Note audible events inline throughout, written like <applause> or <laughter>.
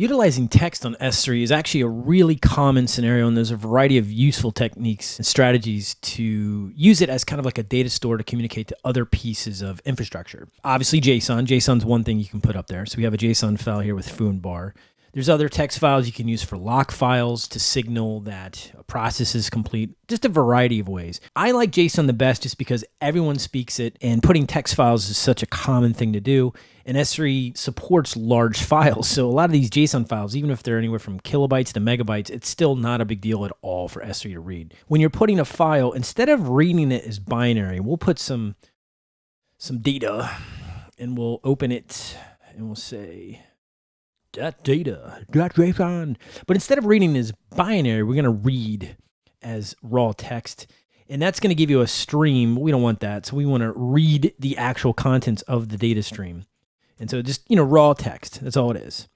Utilizing text on S3 is actually a really common scenario, and there's a variety of useful techniques and strategies to use it as kind of like a data store to communicate to other pieces of infrastructure. Obviously, JSON. JSON's one thing you can put up there. So we have a JSON file here with foo and bar. There's other text files you can use for lock files to signal that a process is complete, just a variety of ways. I like JSON the best just because everyone speaks it, and putting text files is such a common thing to do. And S3 supports large <laughs> files. So a lot of these JSON files, even if they're anywhere from kilobytes to megabytes, it's still not a big deal at all for S3 to read. When you're putting a file, instead of reading it as binary, we'll put some some data and we'll open it and we'll say that data, that JSON. But instead of reading as binary, we're going to read as raw text. And that's going to give you a stream. We don't want that. So we want to read the actual contents of the data stream. And so just, you know, raw text. That's all it is.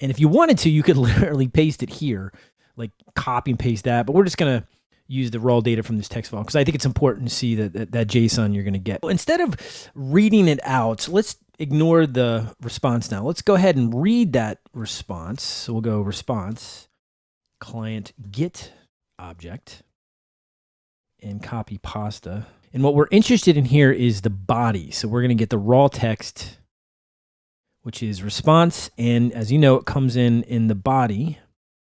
And if you wanted to, you could <laughs> literally paste it here, like copy and paste that. But we're just going to use the raw data from this text file because I think it's important to see that, that, that JSON you're going to get. Instead of reading it out, let's ignore the response now. Let's go ahead and read that response. So we'll go response, client get object, and copy pasta. And what we're interested in here is the body. So we're going to get the raw text, which is response. And as you know, it comes in in the body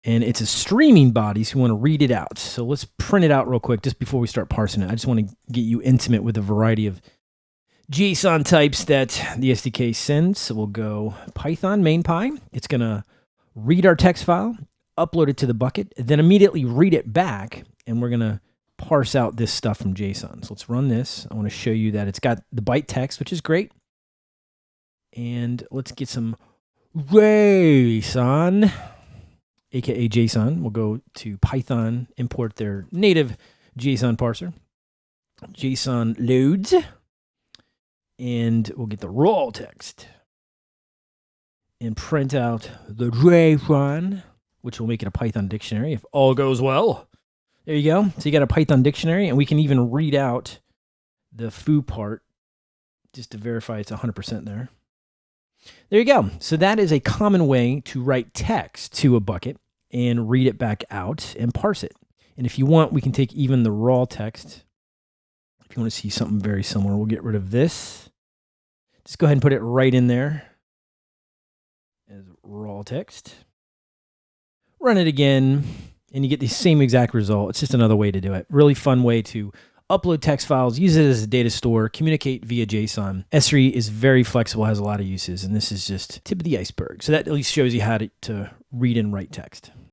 and it's a streaming body, so we want to read it out. So let's print it out real quick just before we start parsing it. I just want to get you intimate with a variety of JSON types that the SDK sends. So we'll go Python mainpy. It's going to read our text file, upload it to the bucket, then immediately read it back, and we're going to parse out this stuff from JSON. So let's run this. I want to show you that it's got the byte text, which is great. And let's get some JSON, aka JSON. We'll go to Python, import their native JSON parser. JSON loads and we'll get the raw text and print out the JSON, which will make it a Python dictionary if all goes well. There you go. So you got a Python dictionary, and we can even read out the foo part just to verify it's 100% there. There you go. So that is a common way to write text to a bucket and read it back out and parse it. And if you want, we can take even the raw text if you want to see something very similar, we'll get rid of this. Just go ahead and put it right in there as raw text. Run it again, and you get the same exact result. It's just another way to do it. Really fun way to upload text files, use it as a data store, communicate via JSON. S3 is very flexible, has a lot of uses, and this is just tip of the iceberg. So that at least shows you how to, to read and write text.